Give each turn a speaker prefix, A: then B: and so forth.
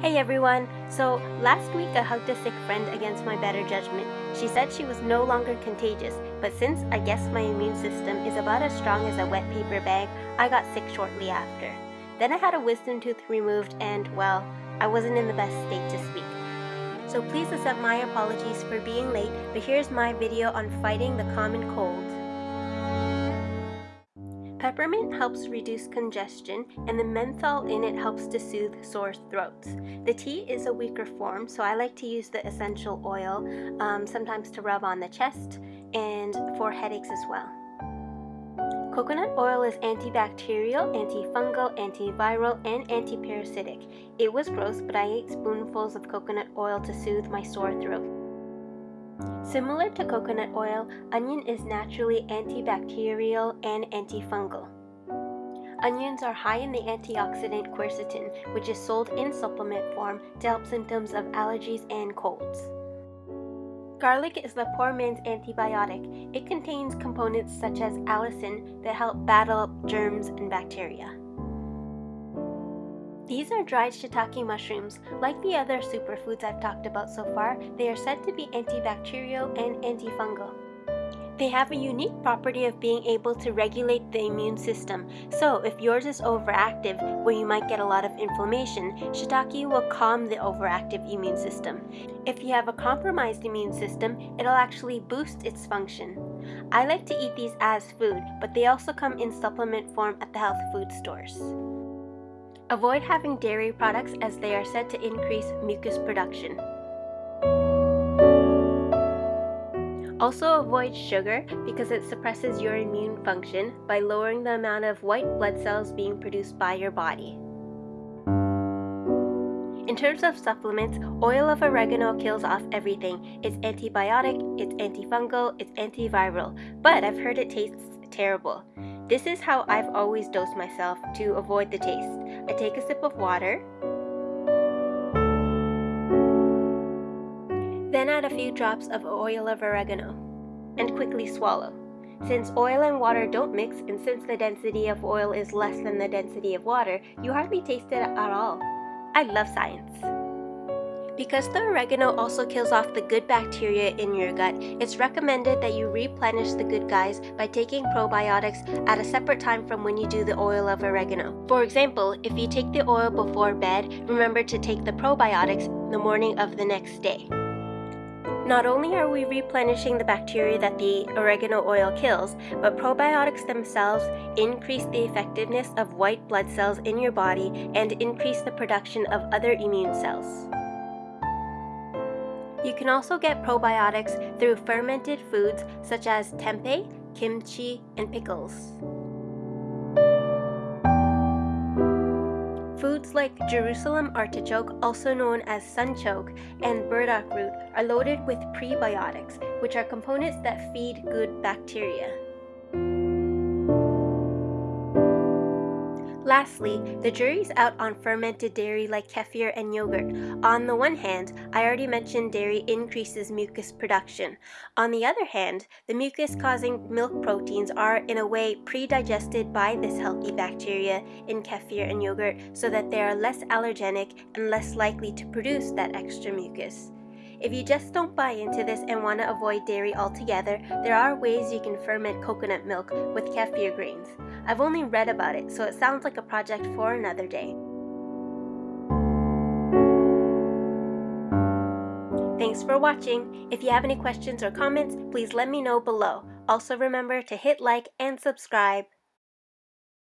A: Hey everyone! So, last week I hugged a sick friend against my better judgment. She said she was no longer contagious, but since I guess my immune system is about as strong as a wet paper bag, I got sick shortly after. Then I had a wisdom tooth removed, and well, I wasn't in the best state to speak. So please accept my apologies for being late, but here's my video on fighting the common cold. Peppermint helps reduce congestion, and the menthol in it helps to soothe sore throats. The tea is a weaker form, so I like to use the essential oil, um, sometimes to rub on the chest and for headaches as well. Coconut oil is antibacterial, antifungal, antiviral, and antiparasitic. It was gross, but I ate spoonfuls of coconut oil to soothe my sore throat. Similar to coconut oil, onion is naturally antibacterial and antifungal. Onions are high in the antioxidant quercetin, which is sold in supplement form to help symptoms of allergies and colds. Garlic is the poor man's antibiotic. It contains components such as allicin that help battle germs and bacteria. These are dried shiitake mushrooms. Like the other superfoods I've talked about so far, they are said to be antibacterial and antifungal. They have a unique property of being able to regulate the immune system. So, if yours is overactive, where you might get a lot of inflammation, shiitake will calm the overactive immune system. If you have a compromised immune system, it'll actually boost its function. I like to eat these as food, but they also come in supplement form at the health food stores. Avoid having dairy products as they are said to increase mucus production. Also avoid sugar because it suppresses your immune function by lowering the amount of white blood cells being produced by your body. In terms of supplements, oil of oregano kills off everything. It's antibiotic, it's antifungal, it's antiviral, but I've heard it tastes terrible. This is how I've always dosed myself to avoid the taste. I take a sip of water, then add a few drops of oil of oregano, and quickly swallow. Since oil and water don't mix, and since the density of oil is less than the density of water, you hardly taste it at all. I love science. Because the oregano also kills off the good bacteria in your gut, it's recommended that you replenish the good guys by taking probiotics at a separate time from when you do the oil of oregano. For example, if you take the oil before bed, remember to take the probiotics the morning of the next day. Not only are we replenishing the bacteria that the oregano oil kills, but probiotics themselves increase the effectiveness of white blood cells in your body and increase the production of other immune cells. You can also get probiotics through fermented foods such as tempeh, kimchi, and pickles. Foods like Jerusalem artichoke, also known as sunchoke, and burdock root are loaded with prebiotics, which are components that feed good bacteria. Lastly, the jury's out on fermented dairy like kefir and yogurt. On the one hand, I already mentioned dairy increases mucus production. On the other hand, the mucus causing milk proteins are, in a way, pre-digested by this healthy bacteria in kefir and yogurt so that they are less allergenic and less likely to produce that extra mucus. If you just don't buy into this and want to avoid dairy altogether, there are ways you can ferment coconut milk with kefir grains. I've only read about it, so it sounds like a project for another day. Thanks for watching. If you have any questions or comments, please let me know below. Also remember to hit like and subscribe.